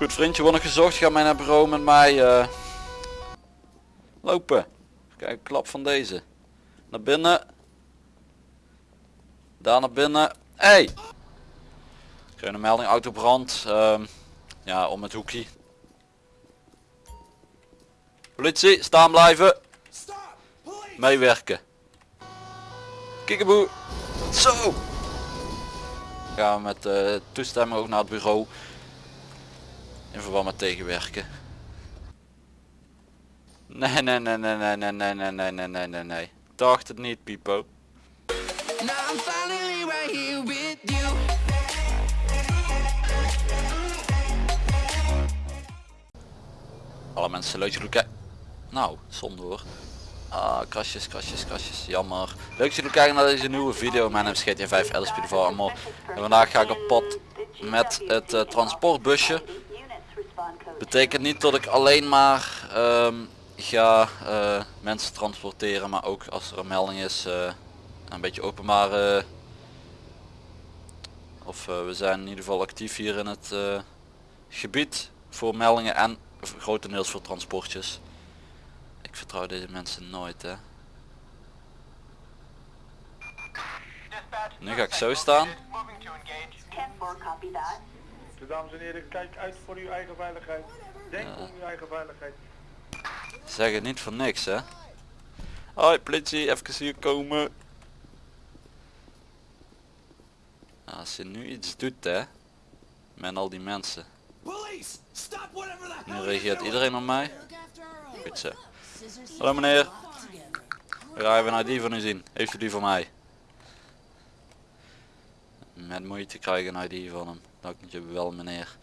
Goed vriendje wordt nog gezocht. Ga mij naar bureau met mij eh, lopen. Kijk, klap van deze. Naar binnen. Daar naar binnen. Hey! Ik een melding autobrand. Ehm, ja, om het hoekje. Politie, staan blijven. Meewerken. Kikkeboe. Zo! Gaan we met eh, toestemming ook naar het bureau. In verband met tegenwerken. Nee, nee, nee, nee, nee, nee, nee, nee, nee, nee, nee, nee, nee. Dacht het niet, Pipo. Alle mensen leuk jullie kijken. Nou, zonde hoor. Ah, krasjes, krasjes, krasjes. Jammer. Leuk dat jullie kijken naar deze nieuwe video. Mijn naam is GTA 5 LSP de. En vandaag ga ik op pad met het eh, transportbusje. Betekent niet dat ik alleen maar ehm, ga eh, mensen transporteren, maar ook als er een melding is, eh, een beetje openbare. Of eh, we zijn in ieder geval actief hier in het gebied voor meldingen en grotendeels voor transportjes. Ik vertrouw deze mensen nooit hè. Nu ga ik zo staan. 10-4, copy that. Dus dames en heren, kijk uit voor uw eigen veiligheid. Denk om uw eigen veiligheid. Zeg het niet voor niks hè. Hoi politie, even hier komen. Nou, Als je nu iets doet hè. Met al die mensen. Nu reageert iedereen op mij. Goed zo. Hallo meneer. We gaan even een ID van u zien. Heeft u die van mij? Met moeite krijg ik een ID van hem. Dank je wel meneer.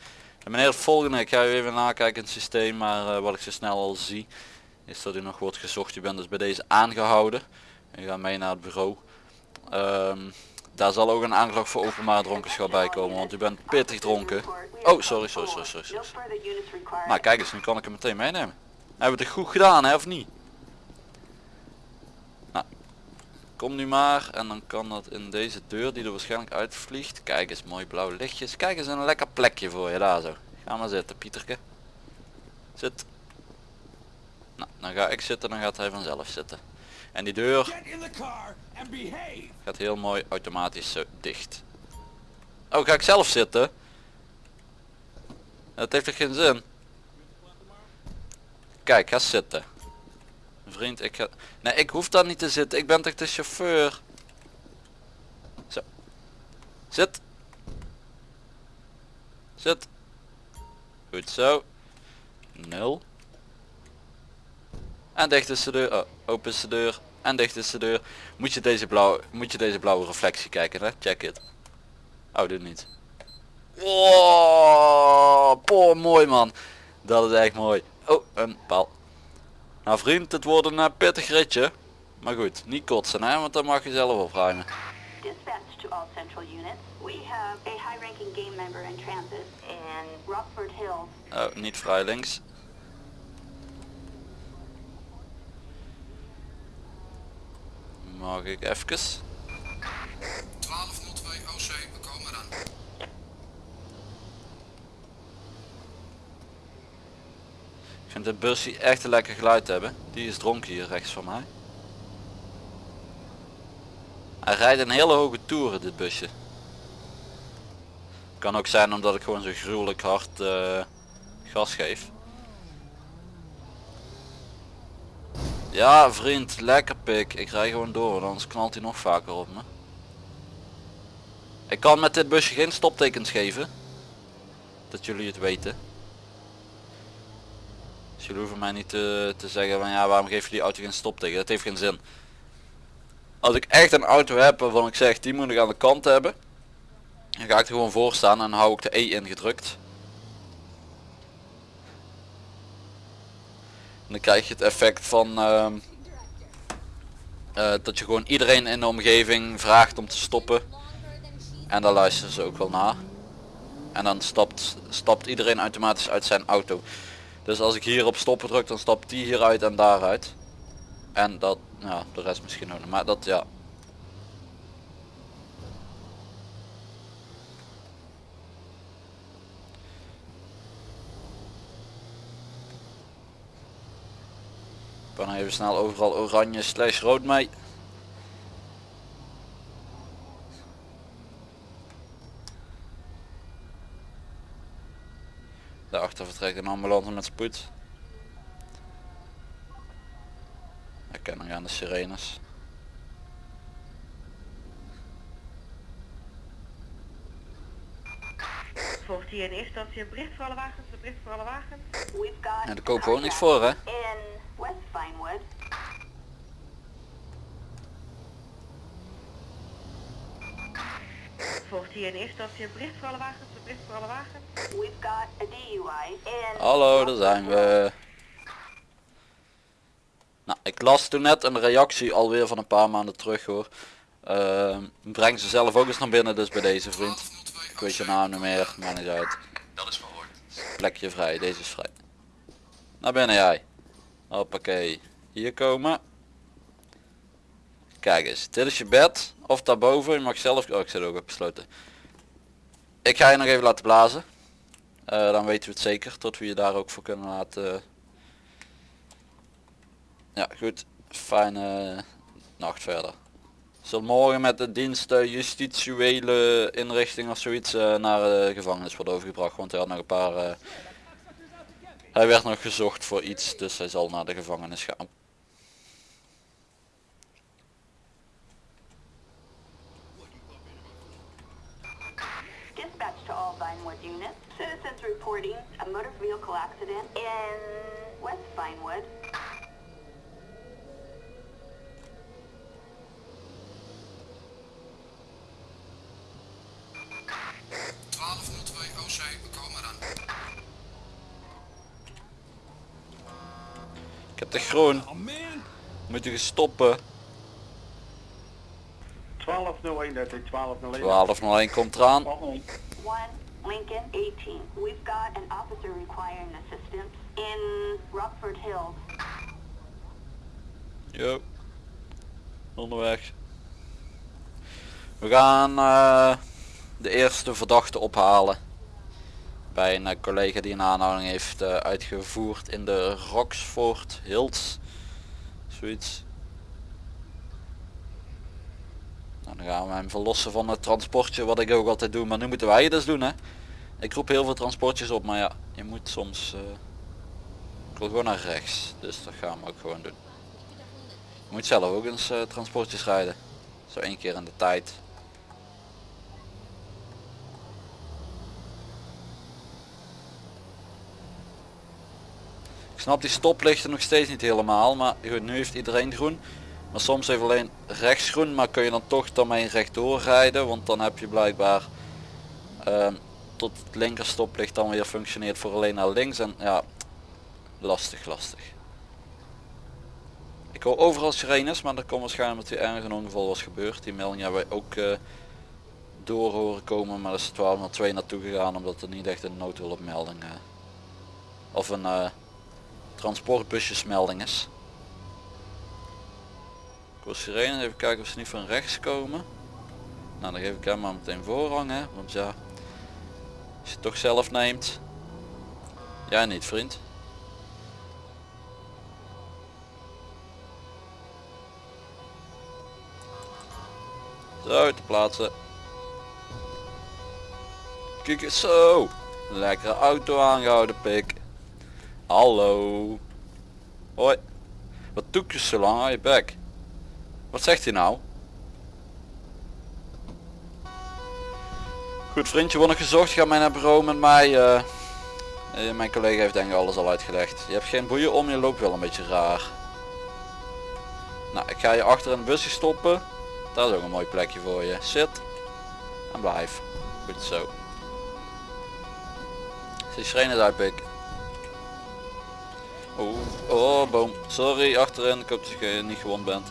En meneer het volgende, ik ga u even nakijken in het systeem, maar eh, wat ik zo snel al zie is dat u nog wordt gezocht. U bent dus bij deze aangehouden. U gaat mee naar het bureau. Ehm, daar zal ook een aanklacht voor openbaar dronkenschap bij komen, want u bent pittig dronken. Oh, sorry, sorry, sorry, sorry. Required. Nou kijk eens, nu kan ik hem meteen meenemen. Hebben we het goed gedaan hè, of niet? Nou, kom nu maar en dan kan dat in deze deur die er waarschijnlijk uitvliegt. Kijk eens, mooi blauw lichtjes. Kijk eens een lekker plekje voor je, daar zo. Ga maar zitten, Pieterke. Zit. Nou, dan ga ik zitten, dan gaat hij vanzelf zitten. En die deur gaat heel mooi automatisch zo dicht. Oh, ga ik zelf zitten? Dat heeft toch geen zin? Kijk, ga zitten. Vriend, ik ga... Nee, ik hoef daar niet te zitten. Ik ben toch de chauffeur? Zo. Zit. Zit. Goed zo. Nul. En dicht is de deur. Oh, open is de deur. En dicht is de deur. Moet je deze blauwe, moet je deze blauwe reflectie kijken, hè? Check it. Oh, doe niet. Oh, poh, mooi man. Dat is echt mooi. Oh, een paal. Nou vriend, het wordt een eh, pittig ritje. Maar goed, niet kotsen hè, want dan mag je zelf opruimen. Dispatch to all central units. We have a high-ranking game member in transit in Rockford Hills. Oh, niet vrij links. Mag ik even? Vind dit busje echt een lekker geluid hebben. Die is dronken hier rechts van mij. Hij rijdt een hele hoge toeren dit busje. Kan ook zijn omdat ik gewoon zo gruwelijk hard eh, gas geef. Ja vriend, lekker pik. Ik rij gewoon door, anders knalt hij nog vaker op me. Ik kan met dit busje geen stoptekens geven. Dat jullie het weten. Jullie hoeven mij niet te, te zeggen van ja waarom geef je die auto geen stopteken. Dat heeft geen zin. Als ik echt een auto heb waarvan ik zeg die moet ik aan de kant hebben. Dan ga ik er gewoon voor staan en hou ik de E ingedrukt. En dan krijg je het effect van ehm, eh, dat je gewoon iedereen in de omgeving vraagt om te stoppen. En daar luisteren ze ook wel naar. En dan stapt, stapt iedereen automatisch uit zijn auto. Dus als ik hier op stoppen druk dan stapt die hieruit en daaruit. En dat, ja, de rest misschien ook nog. Maar dat, ja. Ik ben even snel overal oranje slash rood mee. Daarachter vertrekt een ambulance met spoed. Herkenning aan de sirenes. Volgt hier in eerste instantie een bericht voor alle wagens, een bericht voor alle wagens. We've got Ja, daar kopen we ook niks voor hè. Instantie een bericht voor alle wagens, bericht voor alle wagens. We've got a DUI Hallo, daar zijn we. Nou, ik las toen net een reactie alweer van een paar maanden terug hoor. Ehm, breng ze zelf ook eens naar binnen dus bij deze vriend. Ik weet je naam niet meer, maar niet uit. Dat is verhoord. Plekje vrij, deze is vrij. Naar binnen jij. Hoppakee. Hier komen. Kijk eens, dit is je bed. Of daarboven, je mag zelf... Oh, ik zit ook op besloten. Ik ga je nog even laten blazen. Eh, dan weten we het zeker, tot we je daar ook voor kunnen laten... Ja, goed. Fijne nacht verder. Zal morgen met de dienst eh, justitiële inrichting of zoiets eh, naar de gevangenis worden overgebracht. Want hij had nog een paar... eh, hij werd nog gezocht voor iets, dus hij zal naar de gevangenis gaan. Ik heb de groen. Moet je stoppen. 1201, dat is 1201. 1201 komt eraan. 1201. 1 Lincoln 18. We've got an officer requiring assistance in Rockford Hills. Jo. Onderweg. We gaan eh, de eerste verdachte ophalen. Bij een collega die een aanhouding heeft eh, uitgevoerd in de Roxford Hills. Zoiets. Nou, dan gaan we hem verlossen van het transportje wat ik ook altijd doe. Maar nu moeten wij het dus doen hè. Ik roep heel veel transportjes op maar ja, je moet soms... eh, ik wil gewoon naar rechts. Dus dat gaan we ook gewoon doen. Je moet zelf ook eens eh, transportjes rijden. Zo één keer in de tijd. Ik snap die stoplichten nog steeds niet helemaal, maar goed, nu heeft iedereen groen. Maar soms heeft alleen rechts groen, maar kun je dan toch daarmee rechtdoor rijden, want dan heb je blijkbaar ehm, tot het linker stoplicht dan weer functioneert voor alleen naar links en ja, lastig lastig. Ik hoor overal sirenes, maar dat komt waarschijnlijk omdat er ergens een ongeval was gebeurd. Die melding hebben wij ook eh, door horen komen, maar er is 1202 naartoe gegaan omdat er niet echt een noodhulpmelding eh, of een eh, transportbusjesmelding is. Ik hoor sirenes, even kijken of ze niet van rechts komen. Nou dan geef ik hem maar meteen voorrang hè, want ja, als je het toch zelf neemt. Jij niet vriend. Zo, te plaatsen. Kijk eens zo. Lekkere auto aangehouden, pik. Hallo. Hoi. Wat doe je zo lang aan je bek? Wat zegt hij nou? Goed vriendje, wordt nog gezocht. Ga mij naar bureau met mij. eh. Eh, mijn collega heeft denk ik alles al uitgelegd. Je hebt geen boeien om, je loopt wel een beetje raar. Nou, ik ga je achter het busje stoppen. Dat is ook een mooi plekje voor je. Zit. En blijf. Goed zo. Zie schreeuwen uit pik. Oh, oh boom. Sorry achterin. Ik hoop dat je niet gewond bent.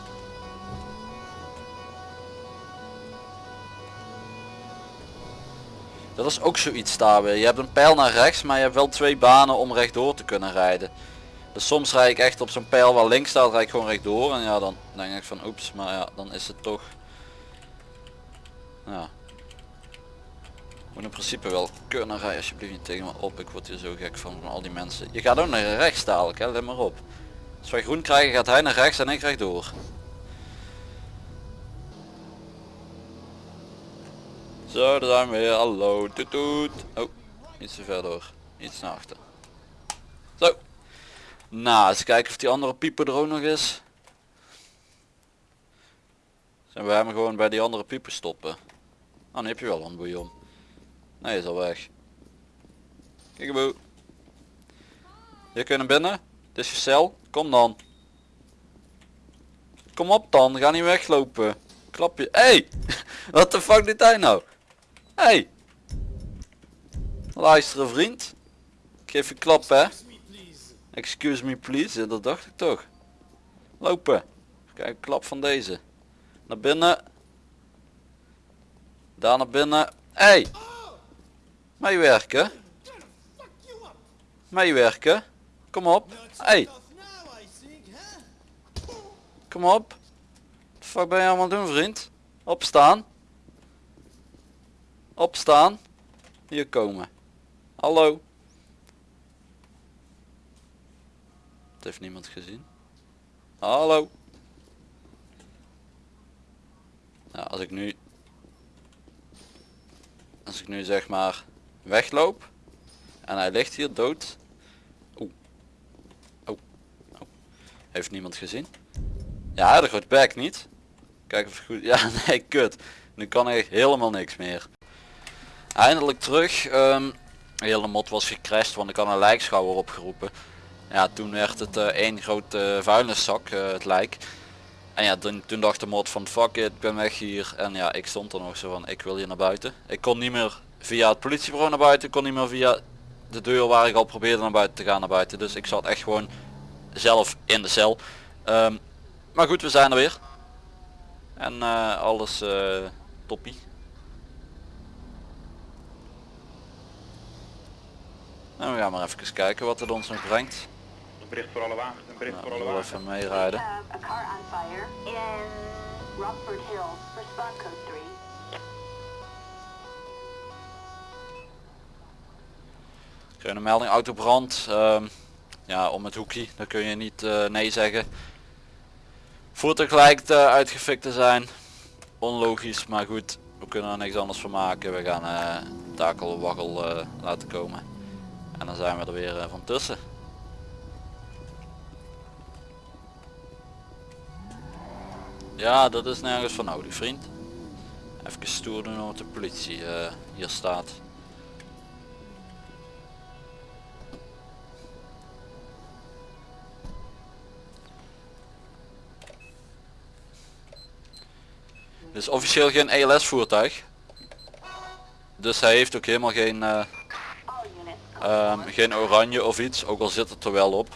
Dat is ook zoiets daar weer. Je hebt een pijl naar rechts, maar je hebt wel twee banen om rechtdoor te kunnen rijden. Dus soms rijd ik echt op zo'n pijl waar links staat, rijd ik gewoon rechtdoor. En ja, dan denk ik van oeps, maar ja, dan is het toch... Ja. Moet in principe wel kunnen rijden, alsjeblieft niet tegen me op. Ik word hier zo gek van, van al die mensen. Je gaat ook naar rechts dadelijk, hè? let maar op. Als wij groen krijgen gaat hij naar rechts en ik rechtdoor. Zo, daar zijn we weer. Hallo, toet toet. Oh, iets te ver door. Iets naar achter. Zo. Nou, eens kijken of die andere pieper er ook nog is. Zijn we hem gewoon bij die andere pieper stoppen. Oh, dan heb je wel een bouillon. Nee, is al weg. Kijk boe. Je kunnen binnen. Dit is je cel. Kom dan. Kom op dan. Ga niet weglopen. Klap je. Hey! Wat de fuck doet hij nou? Hey! Luisteren vriend. Ik geef je klap hè. Excuse me please. Dat dacht ik toch. Lopen. Kijk, klap van deze. Naar binnen. Daar naar binnen. Hey! Meewerken. Meewerken. Kom op. Hey. Kom op. Wat fuck ben je allemaal doen vriend? Opstaan. Opstaan. Hier komen. Hallo. Het heeft niemand gezien. Hallo. Nou, als ik nu als ik nu zeg maar wegloop en hij ligt hier dood Oeh. Oh. Oh. heeft niemand gezien ja de groot bek niet kijk of het goed ja nee kut nu kan ik helemaal niks meer eindelijk terug Ehm de hele mod was gecrashed want ik had een lijkschouwer opgeroepen ja toen werd het eh, één grote vuilniszak eh, het lijk en ja, toen, toen dacht de mod van fuck it, ik ben weg hier. En ja, ik stond er nog zo van, ik wil hier naar buiten. Ik kon niet meer via het politiebureau naar buiten, ik kon niet meer via de deur waar ik al probeerde naar buiten te gaan naar buiten. Dus ik zat echt gewoon zelf in de cel. Ehm, maar goed, we zijn er weer. En eh, alles eh toppie. Nou, we gaan maar even kijken wat het ons nog brengt. Een bericht voor alle wagens, een bericht voor Nou, alle we wagens. even meerijden. have Krijg een melding autobrand. Ehm ja, om het hoekje. Dan kun je niet eh, nee zeggen. Voertuig lijkt eh, uitgefikt te zijn. Onlogisch, maar goed. We kunnen er niks anders van maken. We gaan eh takel waggel laten komen. En dan zijn we er weer van tussen. Ja, dat is nergens van nodig, vriend. Even stoer doen omdat de politie hier staat. Is officieel geen ELS voertuig. Dus hij heeft ook helemaal geen, eh, ehm, geen oranje of iets, ook al zit het er wel op.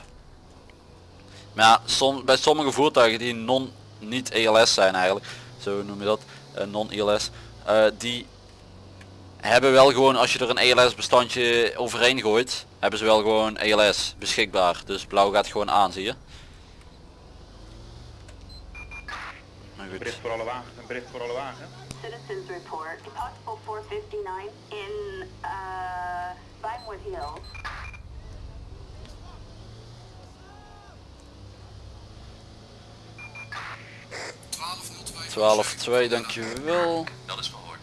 Maar som, bij sommige voertuigen die non niet ELS zijn eigenlijk, zo noem je dat, eh, non-ELS, eh, die hebben wel gewoon als je er een ELS bestandje overheen gooit, hebben ze wel gewoon ELS beschikbaar. Dus blauw gaat gewoon aan, zie je. Bericht voor alle. Citizens report. Possible 459 in uh, Vinewood Hills. 1202 12-2, dankjewel. Dat is verhoord.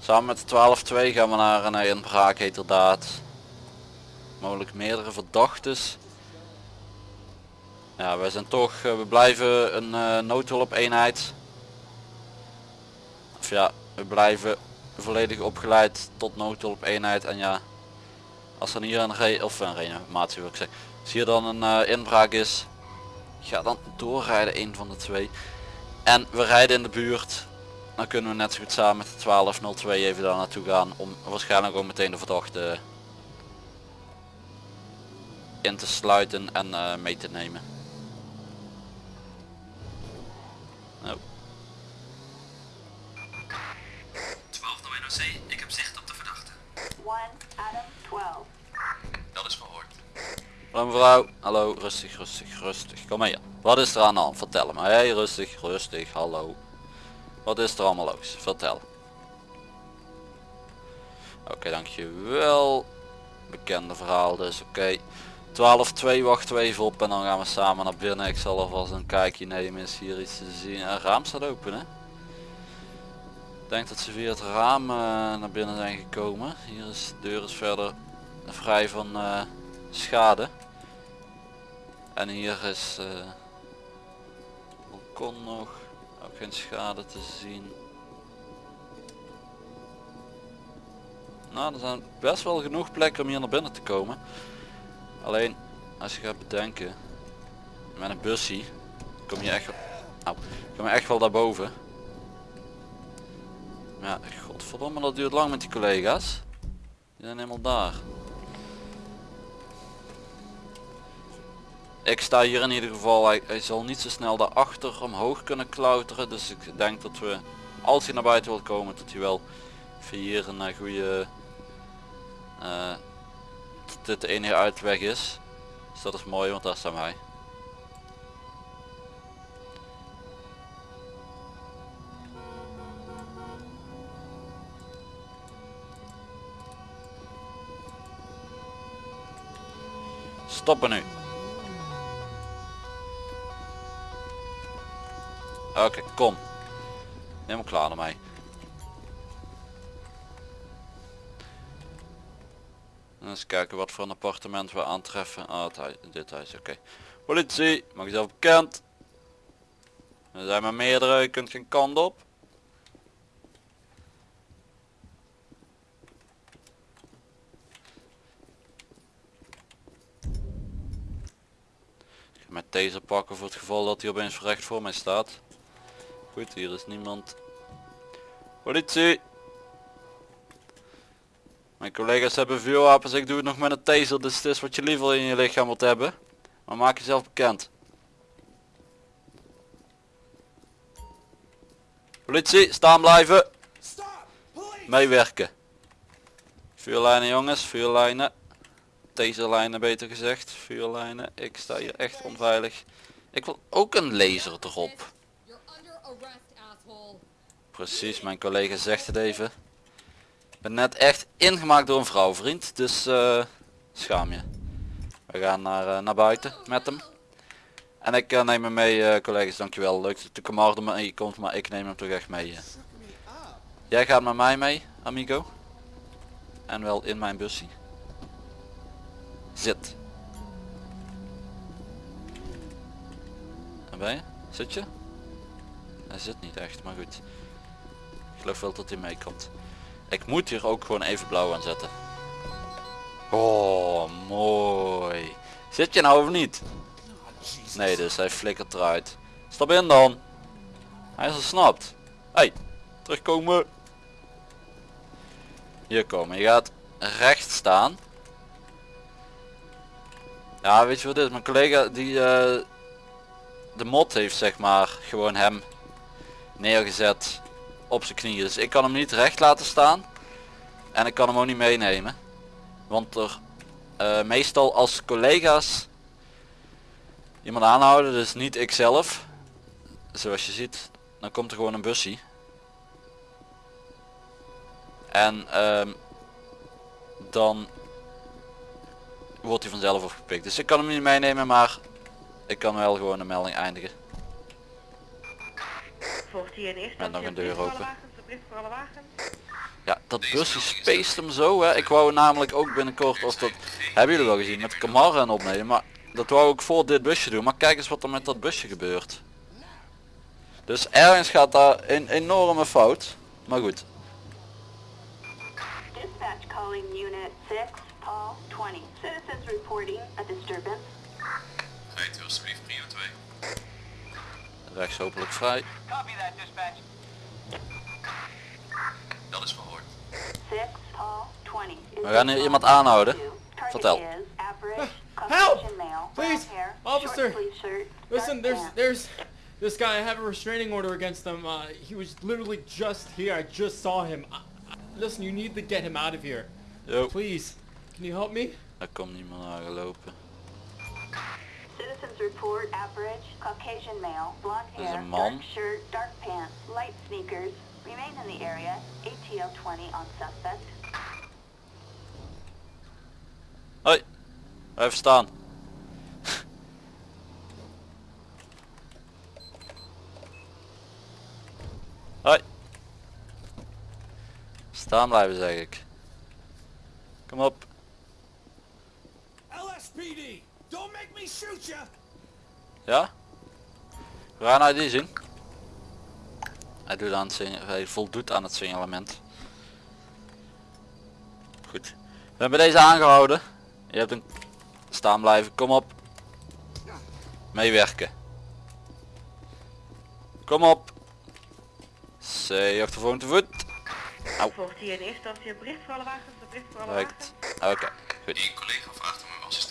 Samen met de 12-2 gaan we naar een inbraak heterdaad. Mogelijk meerdere verdachtes. Ja, wij zijn toch, eh, we blijven een eh, noodhulp eenheid. Of ja, we blijven volledig opgeleid tot noodhulp eenheid. En ja, als er hier een re of een reanimatie wil ik zeggen. Als hier dan een eh, inbraak is, ga dan doorrijden een van de twee. En we rijden in de buurt, dan kunnen we net zo goed samen met de 1202 even daar naartoe gaan om waarschijnlijk ook meteen de verdachte in te sluiten en mee te nemen. Hallo mevrouw, hallo, rustig, rustig, rustig, kom hier. Wat is er aan de hand? Vertel me. Hey, rustig, rustig, hallo. Wat is er allemaal los? Vertel. Oké, dankjewel. Bekende verhaal dus, oké. 12-2 wachten we even op en dan gaan we samen naar binnen. Ik zal alvast een kijkje nemen. Is hier iets te zien? Een raam staat open hè? Ik denk dat ze via het raam eh, naar binnen zijn gekomen. Hier is de deur is verder vrij van eh, schade. En hier is eh balkon nog. Ook geen schade te zien. Nou, er zijn best wel genoeg plekken om hier naar binnen te komen. Alleen, als je gaat bedenken, met een bussie, kom je echt, au, kom je echt wel daarboven. Ja, godverdomme, dat duurt lang met die collega's. Die zijn helemaal daar. Ik sta hier in ieder geval, hij, zal niet zo snel daarachter omhoog kunnen klauteren. Dus ik denk dat we, als hij naar buiten wil komen, dat hij wel via hier een eh, goede eh, dat dit de enige uitweg is. Dus dat is mooi, want daar staan wij. Stoppen nu. Oké, kom. Helemaal klaar ermee. Eens kijken wat voor een appartement we aantreffen. Ah, dit huis, oké. Politie, maak jezelf bekend. Er zijn maar meerdere, je kunt geen kant op. Ik ga met deze pakken voor het geval dat hij opeens recht voor mij staat. Goed, hier is niemand. Politie! Mijn collega's hebben vuurwapens, ik doe het nog met een taser, dus het is wat je liever in je lichaam wilt hebben. Maar maak jezelf bekend. Politie, staan blijven. Meewerken. Vuurlijnen jongens, vuurlijnen. Taserlijnen beter gezegd, vuurlijnen. Ik sta hier echt onveilig. Ik wil ook een laser erop. Precies, mijn collega zegt het even. Ik ben net echt ingemaakt door een vrouw vriend, dus eh, schaam je. We gaan naar, eh, naar buiten met hem. En ik eh, neem hem mee collega's, dankjewel. Leuk dat de Camardo mee komt, maar ik neem hem toch echt mee. Jij gaat met mij mee, amigo. En wel in mijn bussie. Zit. Waar ben je? Zit je? Hij zit niet echt, maar goed. Geloof wel dat hij meekomt. Ik moet hier ook gewoon even blauw aan zetten. Oh, mooi. Zit je nou of niet? Nee, dus hij flikkert eruit. Stap in dan. Hij is ontsnapt. Hey, terugkomen. Hier komen. Je gaat recht staan. Ja, weet je wat dit is? Mijn collega die eh, de mod heeft zeg maar gewoon hem neergezet op zijn knieën. Dus ik kan hem niet recht laten staan. En ik kan hem ook niet meenemen. Want er eh, meestal als collega's iemand aanhouden, dus niet ik zelf. Zoals je ziet, dan komt er gewoon een bussie. En ehm, dan wordt hij vanzelf opgepikt. Dus ik kan hem niet meenemen, maar ik kan wel gewoon de melding eindigen. Volgt hier in eerste Met nog een deur voor open. wagens, een bericht voor alle wagens. Ja, dat busje spaced hem zo hè. Ik wou namelijk ook binnenkort of dat hebben jullie wel gezien met de Camaro en opnemen. Maar dat wou ik voor dit busje doen. Maar kijk eens wat er met dat busje gebeurt. Dus ergens gaat daar een enorme fout. Maar goed. Dispatch calling Unit 6, Paul 20. Citizens reporting a disturbance. Rijdt u alsjeblieft prio 2. Rechts hopelijk vrij. Copy that, dispatch. Dat is verhoord. 6, Paul 20. We gaan hier iemand aanhouden. Vertel. Help! Please, officer. Listen, there's there's this guy. I have a restraining order against him. Uh, he was literally just here. I just saw him. I, I, listen, you need to get him out of here, please. Can you help me? daar komt niemand aangelopen. Persons report average, Caucasian male, blonde hair, dark shirt, dark pants, light sneakers. Remain in the area, ATL 20 on suspect. Hoi, even staan. Hoi. Staan blijven zeg ik. Kom op. LSPD! Don't make me shoot you. Ja? We gaan ID zien. Hij, doet aan het hij voldoet aan het signalement. Goed. We hebben deze aangehouden. Je hebt een staan blijven. Kom op. Meewerken. Kom op. C achtervolging te voet. Volgt hier in eerste instantie een bericht voor alle wagens, een bericht voor alle wagens. Oké. Goed.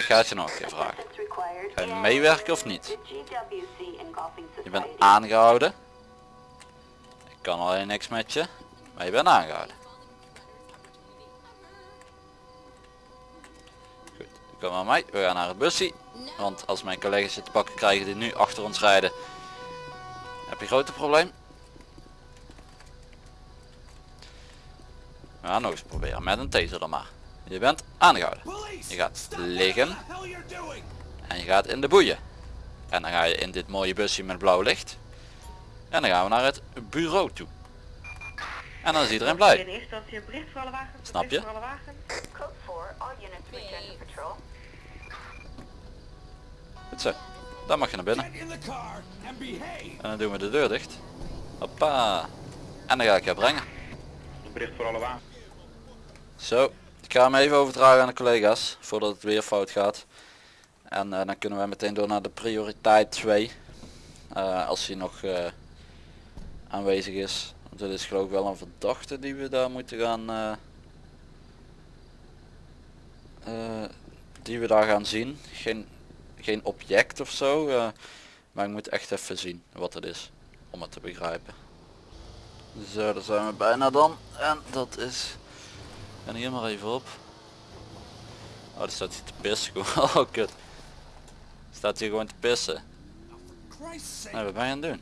Eén collega vraagt om uw Ik assistentie. ga het je nog een keer vragen. Ga je meewerken of niet? Je bent aangehouden. Ik kan alleen niks met je. Maar je bent aangehouden. Goed, kom maar mij. We gaan naar het busje. Want als mijn collega's je te pakken krijgen die nu achter ons rijden. Heb je een grote probleem? We gaan nog eens proberen met een taser dan maar. Je bent aangehouden. Je gaat liggen. En je gaat in de boeien. En dan ga je in dit mooie busje met blauw licht. En dan gaan we naar het bureau toe. En dan is iedereen blij. Snap je? voor alle wagens. Code 4, all units return to patrol. Goed zo. Dan mag je naar binnen. En dan doen we de deur dicht. Hoppa. En dan ga ik je brengen. Bericht voor alle wagens. Zo. Ik ga hem even overdragen aan de collega's. Voordat het weer fout gaat. En eh, dan kunnen we meteen door naar de prioriteit 2. Eh, als hij nog eh, aanwezig is. Want dit is geloof ik wel een verdachte die we daar moeten gaan... die we daar gaan zien. Geen, geen object of zo. maar ik moet echt even zien wat het is. Om het te begrijpen. Zo, daar zijn we bijna dan. En dat is... En hier maar even op. Oh, daar staat hij te pissen. gewoon. Oh, kut. Staat hier gewoon te pissen. Nee, wat ben je aan het doen?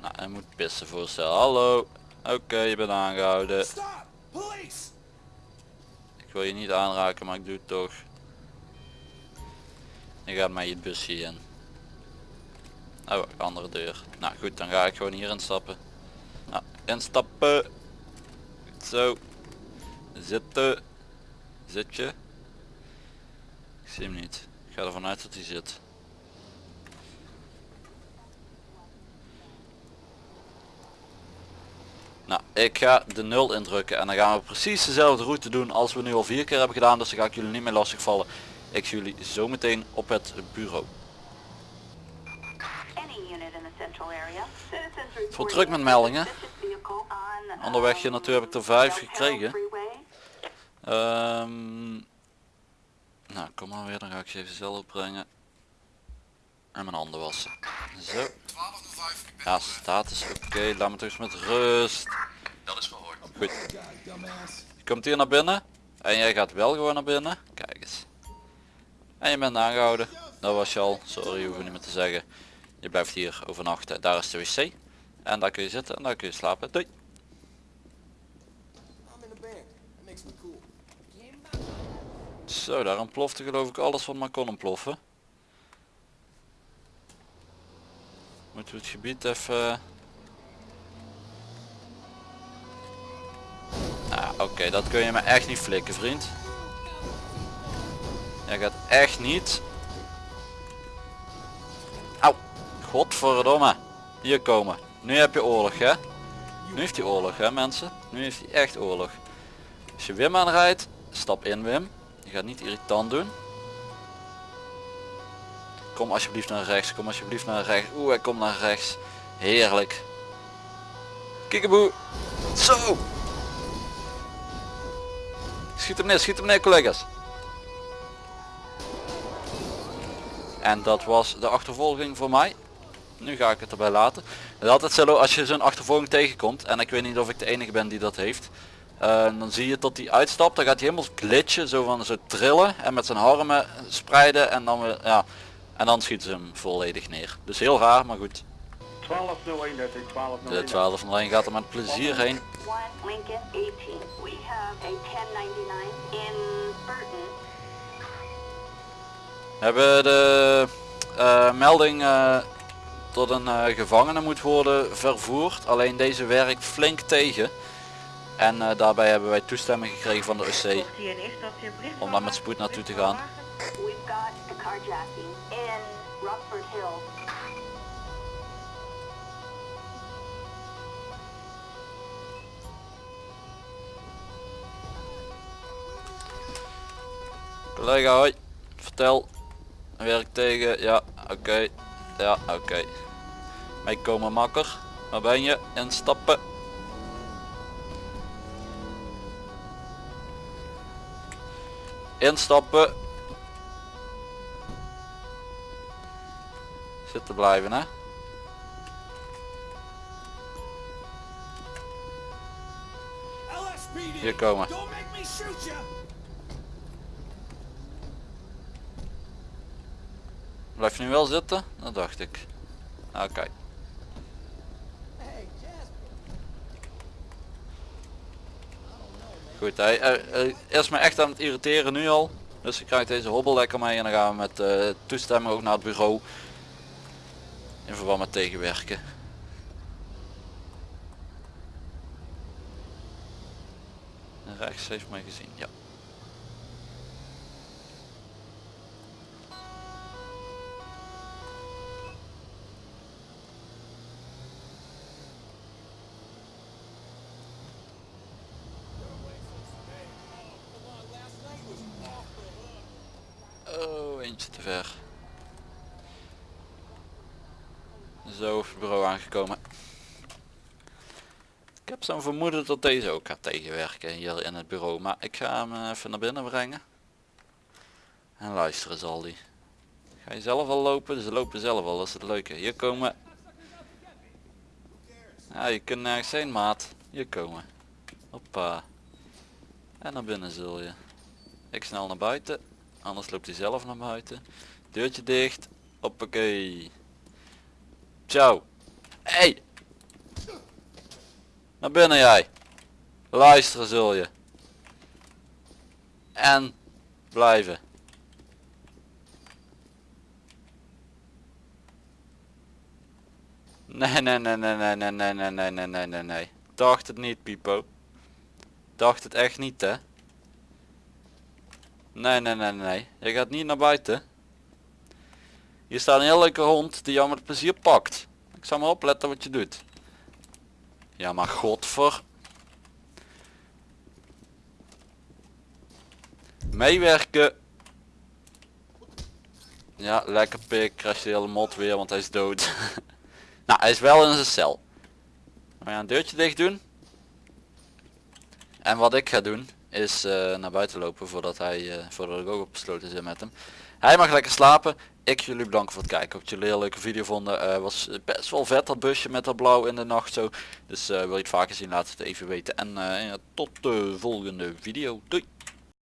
Nou, hij moet pissen voorstellen. Hallo. Oké, je bent aangehouden. Ik wil je niet aanraken, maar ik doe het toch. Je gaat mij het busje in. Oh, andere deur. Nou goed, dan ga ik gewoon hier instappen. Nou, instappen. Zo. Zitten. Zit je? Ik zie hem niet. Ik ga ervan uit dat hij zit. Nou, ik ga de 0 indrukken en dan gaan we precies dezelfde route doen als we nu al vier keer hebben gedaan. Dus dan ga ik jullie niet meer lastigvallen. Ik zie jullie zometeen op het bureau. Any unit in the reporting Vol druk met meldingen. Onderweg hier naartoe heb ik er vijf gekregen. Ehm, nou, kom maar weer. Dan ga ik ze even zelf opbrengen. En mijn handen wassen. Zo. 1205, ik ben Ja, status oké. Laat me toch eens met rust. dat is verhoord. Goed. Je komt hier naar binnen. En jij gaat wel gewoon naar binnen. Kijk eens. En je bent aangehouden. Dat was je al. Sorry, hoeven niet meer te zeggen. Je blijft hier overnachten. Daar is de wc. En daar kun je zitten en daar kun je slapen. Doei. Zo, daar ontplofte geloof ik alles wat maar kon ontploffen. Moeten we het gebied even... Nou, oké, dat kun je me echt niet flikken, vriend. Jij gaat echt niet... godverdomme. Hier komen. Nu heb je oorlog, hè? Nu heeft hij oorlog, hè mensen? Nu heeft hij echt oorlog. Als je Wim aanrijdt, stap in Wim. Je gaat niet irritant doen. Kom alsjeblieft naar rechts, kom alsjeblieft naar rechts. Oeh, hij komt naar rechts. Heerlijk. Kikkeboe. Zo. Schiet hem neer, schiet hem neer collega's. En dat was de achtervolging voor mij. Nu ga ik het erbij laten. Het is altijd zo als je zo'n achtervolging tegenkomt. En ik weet niet of ik de enige ben die dat heeft. Eh, dan zie je tot hij uitstapt. Dan gaat hij helemaal glitchen. Zo van zo trillen. En met zijn armen spreiden. En dan, weer, ja, en dan schieten ze hem volledig neer. Dus heel raar, maar goed. 1201, dat is 1201. De 12 van de lijn gaat er met plezier heen. 1 Lincoln 18. We have a 1099 in Burton. We hebben de eh, melding eh, tot een eh, gevangene moet worden vervoerd. Alleen deze werkt flink tegen. En eh, daarbij hebben wij toestemming gekregen van de OC om daar met spoed naartoe te gaan. Collega hoi, vertel. Werk tegen, ja oké. Ja oké. Meekomen makker. Waar ben je? Instappen. Instappen. Zitten blijven hè. Hier komen. Blijf je nu wel zitten? Dat dacht ik. Oké. Goed, hij, is me echt aan het irriteren nu al. Dus ik krijg deze hobbel lekker mee en dan gaan we met eh, toestemming ook naar het bureau. In verband met tegenwerken. En rechts heeft mij gezien, ja. Oh, eentje te ver. Zo, op het bureau aangekomen. Ik heb zo'n vermoeden dat deze ook gaat tegenwerken hier in het bureau. Maar ik ga hem even naar binnen brengen. En luisteren zal die. Ga je zelf al lopen? Ze lopen zelf al, dat is het leuke. Hier komen. Ja, je kunt nergens heen maat. Hier komen. Hoppa. En naar binnen zul je. Ik snel naar buiten. Anders loopt hij zelf naar buiten. Deurtje dicht. Hoppakee. Ciao. Hey. Naar binnen jij. Luisteren zul je. En blijven. Nee, nee, nee, nee, nee, nee, nee, nee, nee, nee, nee, nee. Dacht het niet, Pipo. Dacht het echt niet, hè. Nee, nee, nee, nee. Je gaat niet naar buiten. Hier staat een heel leuke hond die jou met plezier pakt. Ik zal maar opletten wat je doet. Ja, maar godver. Meewerken. Ja, lekker pik. Krijg je de hele mot weer, want hij is dood. nou, hij is wel in zijn cel. We gaan een deurtje dicht doen. En wat ik ga doen is eh, naar buiten lopen voordat hij eh, voordat ik ook opgesloten zit met hem. Hij mag lekker slapen. Ik jullie bedanken voor het kijken. Hoop dat jullie een leuke video vonden. Eh, was best wel vet dat busje met dat blauw in de nacht zo. Dus wil je het vaker zien laat het even weten. En tot de volgende video. Doei.